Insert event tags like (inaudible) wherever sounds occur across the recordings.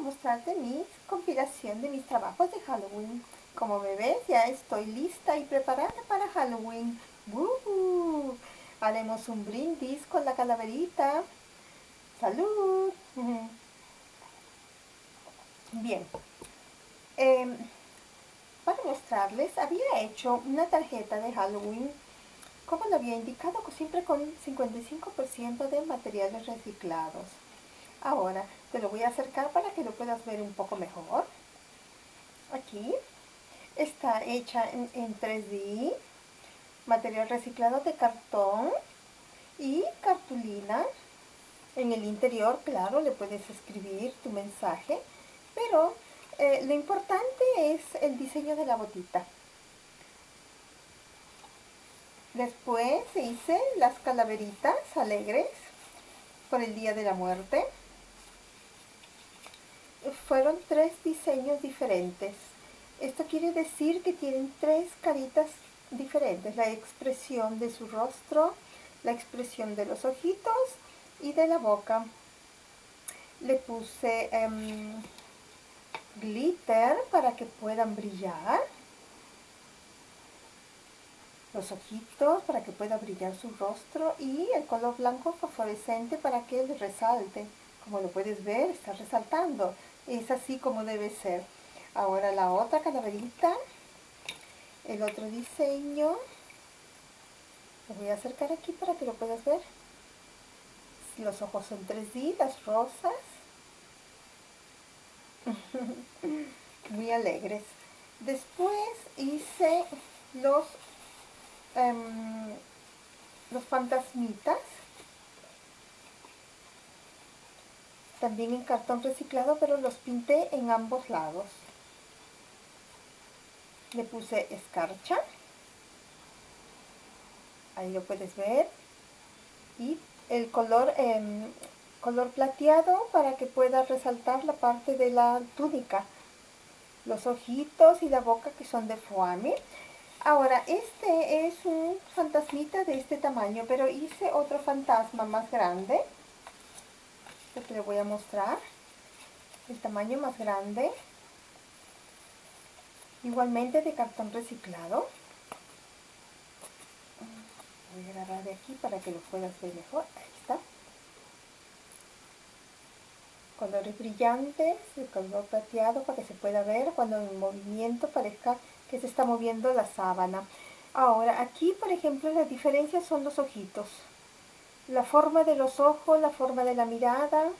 mostrarte mi compilación de mis trabajos de Halloween. Como me ves, ya estoy lista y preparada para Halloween. Haremos un brindis con la calaverita. ¡Salud! (laughs) Bien. Em, para mostrarles, había hecho una tarjeta de Halloween como lo había indicado, siempre con 55% de materiales reciclados. Ahora te lo voy a acercar para que lo puedas ver un poco mejor. Aquí está hecha en, 3D, material reciclado de cartón y cartulina. En el interior, claro, le puedes escribir tu mensaje, pero eh, lo importante es el diseño de la botita. Después hice las calaveritas alegres por el Día de la Muerte. Fueron tres diseños diferentes. Esto quiere decir que tienen tres caritas diferentes. La expresión de su rostro, la expresión de los ojitos y de la boca. Le puse em, glitter para que puedan brillar los ojitos para que pueda brillar su rostro y el color blanco fosforescente para que él resalte. Como lo puedes ver, está resaltando. Es así como debe ser. Ahora la otra calaverita, el otro diseño. Lo voy a acercar aquí para que lo puedas ver. Los ojos son 3D, las rosas. (laughs) Muy alegres. Después hice los Em, los fantasmitas. También en cartón reciclado, pero los pinté en ambos lados. Le puse escarcha. Ahí lo puedes ver. Y el color, em, color plateado para que pueda resaltar la parte de la túnica. Los ojitos y la boca que son de foamy. Ahora, este es un fantasmita de este tamaño, pero hice otro fantasma más grande. Le voy a mostrar. El tamaño más grande. Igualmente de cartón reciclado. Voy a agarrar de aquí para que lo puedas ver mejor. Ahí está. Colores brillantes, el color plateado para que se pueda ver cuando en movimiento parezca que se está moviendo la sábana. Ahora, aquí, por ejemplo, la diferencia son los ojitos. La forma de los ojos, la forma de la mirada.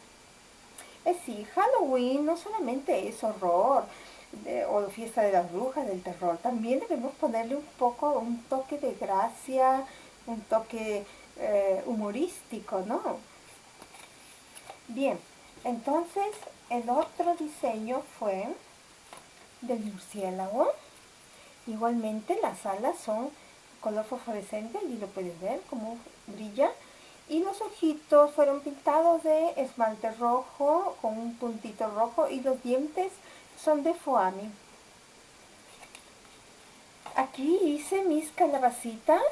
Es sí, Halloween no solamente es horror o fiesta de las brujas, del terror. También debemos ponerle un poco, un toque de gracia, un toque eh, humorístico, ¿no? Bien, entonces el otro diseño fue del murciélago. Igualmente las alas son color fosforescente y lo puedes ver como brilla. Y los ojitos fueron pintados de esmalte rojo con un puntito rojo y los dientes son de foami. Aquí hice mis calabacitas.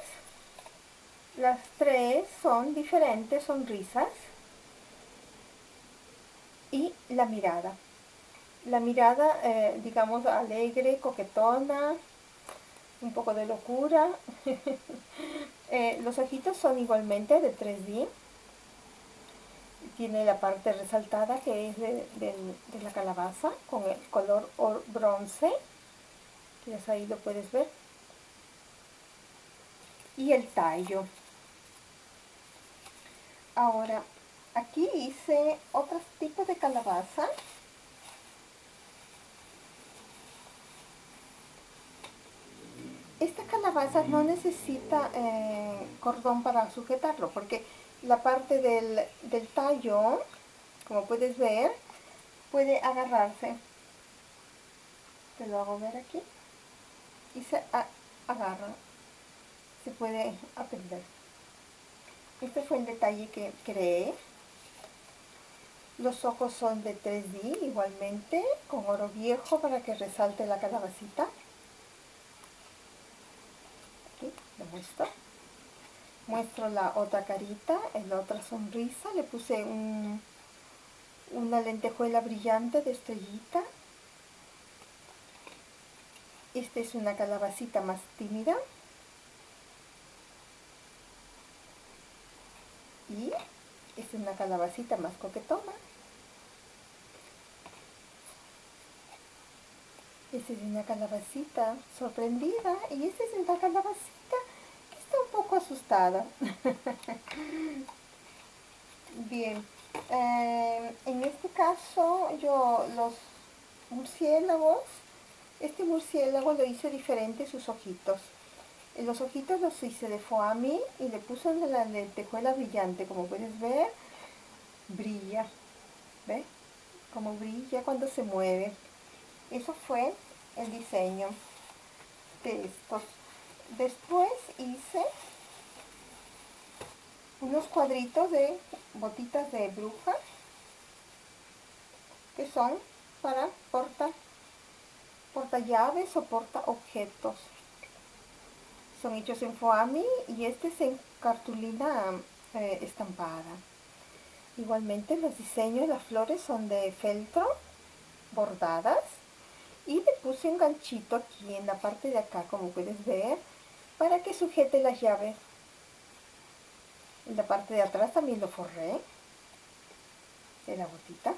Las tres son diferentes sonrisas. Y la mirada. La mirada, eh, digamos, alegre, coquetona, un poco de locura. (laughs) Eh, los ojitos son igualmente de 3D. Tiene la parte resaltada que es de, la calabaza con el color bronce. Que ahí lo puedes ver. Y el tallo. Ahora, aquí hice otros tipos de calabaza esta calabaza no necesita eh, cordón para sujetarlo porque la parte del, tallo, como puedes ver, puede agarrarse. Te lo hago ver aquí. Y se agarra. Se puede aprender. Este fue el detalle que creé. Los ojos son de 3D igualmente, con oro viejo para que resalte la calabacita. Muestro la otra carita, la otra sonrisa, le puse una lentejuela brillante de estrellita. Esta es una calabacita más tímida. Y esta es una calabacita más coquetona. Esta es una calabacita sorprendida y esta es una calabacita un asustada. (laughs) Bien, eh, en este caso yo los murciélagos, este murciélago lo hice diferente sus ojitos. Los ojitos los hice de foami y le puse la lentejuela brillante, como puedes ver, brilla, ¿ves? Como brilla cuando se mueve. Eso fue el diseño de estos. Después hice unos cuadritos de botitas de bruja que son para porta, porta llaves o porta objetos. Son hechos en foami y este es en cartulina eh, estampada. Igualmente los diseños las flores son de feltro bordadas y le puse un ganchito aquí en la parte de acá como puedes ver para que sujete las llaves la parte de atrás también lo forré de la botita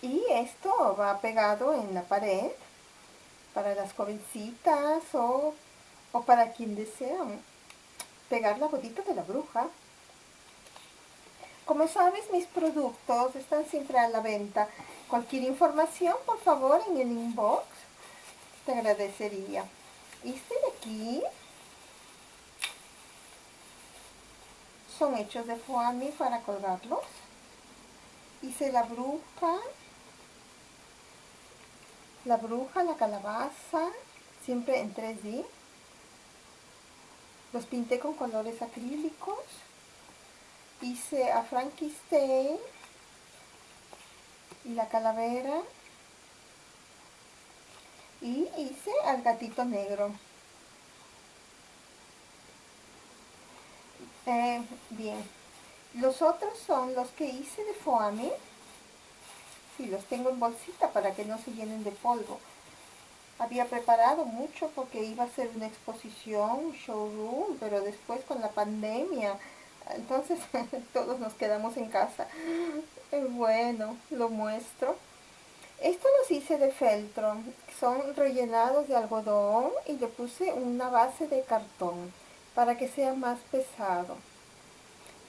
y esto va pegado en la pared para las jovencitas o, o para quien desea pegar la botita de la bruja como sabes, mis productos están siempre a la venta. Cualquier información, por favor, en el inbox, te agradecería. Este de aquí son hechos de foami para colgarlos. Hice la bruja, la bruja, la calabaza, siempre en 3D. Los pinté con colores acrílicos hice a Frankenstein y la calavera y hice al gatito negro. Eh, bien, los otros son los que hice de foame. y los tengo en bolsita para que no se llenen de polvo. Había preparado mucho porque iba a ser una exposición, showroom, pero después con la pandemia entonces (laughs) todos nos quedamos en casa. Bueno, lo muestro. Esto los hice de feltro. Son rellenados de algodón y le puse una base de cartón para que sea más pesado.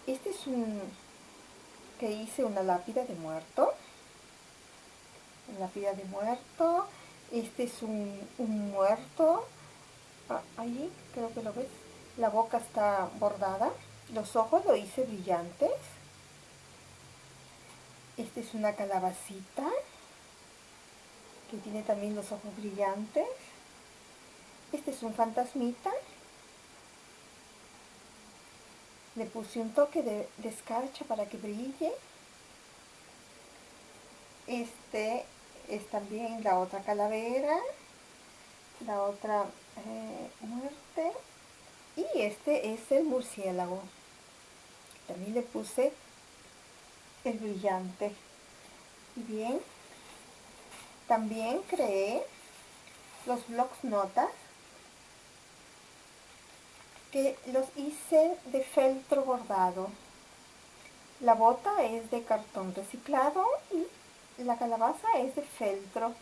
Este es un que hice una lápida de muerto. Una lápida de muerto. Este es un, un muerto. Ah, ahí creo que lo ves. La boca está bordada. Los ojos lo hice brillantes. Esta es una calabacita que tiene también los ojos brillantes. Este es un fantasmita. Le puse un toque de, escarcha para que brille. Este es también la otra calavera, la otra eh, muerte. Y este es el murciélago. También le puse el brillante. Bien, también creé los blocks notas que los hice de feltro bordado. La bota es de cartón reciclado y la calabaza es de feltro.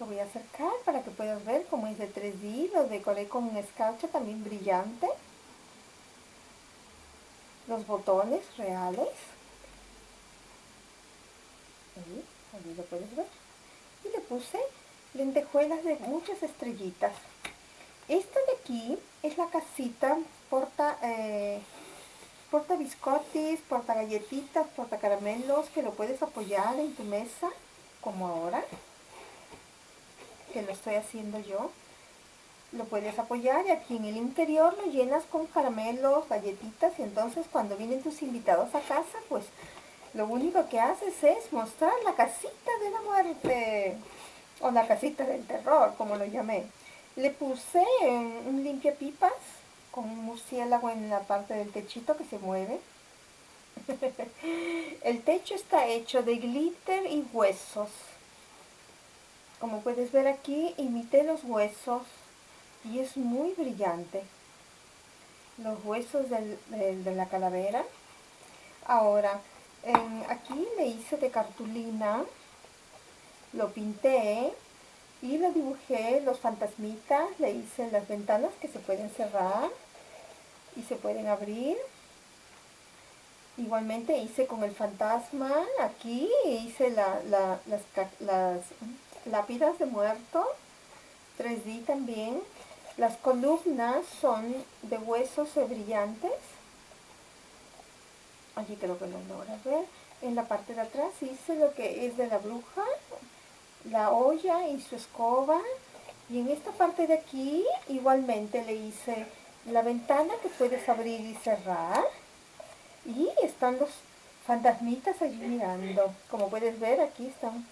Lo voy a acercar para que puedas ver cómo es de 3D. Lo decoré con un escarcha también brillante los botones reales. Ahí, lo puedes ver. Y le puse lentejuelas de muchas estrellitas. Esta de aquí es la casita porta, eh, porta biscotis, porta galletitas, porta caramelos, que lo puedes apoyar en tu mesa, como ahora, que lo estoy haciendo yo lo puedes apoyar y aquí en el interior lo llenas con caramelos, galletitas y entonces cuando vienen tus invitados a casa pues lo único que haces es mostrar la casita de la muerte o la casita del terror como lo llamé. Le puse un limpiapipas con un murciélago en la parte del techito que se mueve. (laughs) El techo está hecho de glitter y huesos. Como puedes ver aquí, imité los huesos y es muy brillante. Los huesos de la calavera. Ahora, aquí le hice de cartulina, lo pinté y lo dibujé los fantasmitas, le hice las ventanas que se pueden cerrar y se pueden abrir. Igualmente hice con el fantasma, aquí hice las, las lápidas de muerto, 3D también. Las columnas son de huesos brillantes. Allí creo que lo logras ver. En la parte de atrás hice lo que es de la bruja, la olla y su escoba. Y en esta parte de aquí igualmente le hice la ventana que puedes abrir y cerrar. Y están los fantasmitas allí mirando. Como puedes ver, aquí están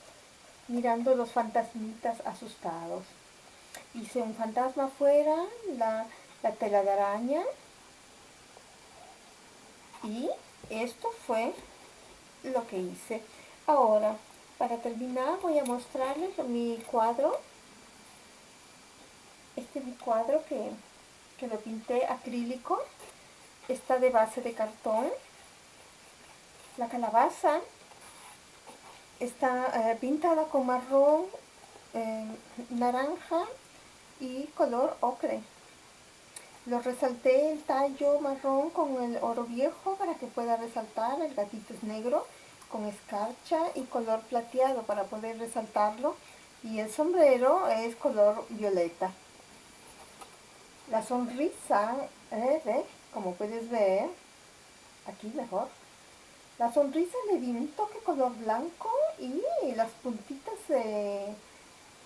mirando los fantasmitas asustados. Hice un fantasma afuera, la, la tela de araña. Y esto fue lo que hice. Ahora, para terminar voy a mostrarles mi cuadro. Este es mi cuadro que, que lo pinté acrílico. Está de base de cartón. La calabaza está eh, pintada con marrón, eh, naranja y color ocre. Lo resalté el tallo marrón con el oro viejo para que pueda resaltar. El gatito es negro con escarcha y color plateado para poder resaltarlo. Y el sombrero es color violeta. La sonrisa, ¿eh? como puedes ver, aquí mejor. La sonrisa le di un toque color blanco y las puntitas eh,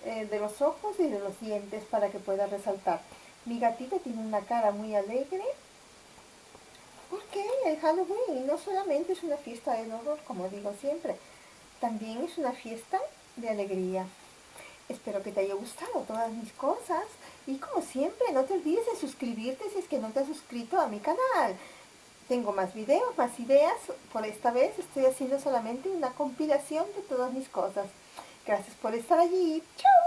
de los ojos y de los dientes para que pueda resaltar. Mi gatita tiene una cara muy alegre porque el Halloween no solamente es una fiesta del horror, como digo siempre, también es una fiesta de alegría. Espero que te haya gustado todas mis cosas y como siempre no te olvides de suscribirte si es que no te has suscrito a mi canal. Tengo más videos, más ideas, por esta vez estoy haciendo solamente una compilación de todas mis cosas. Gracias por estar allí. ¡Chao!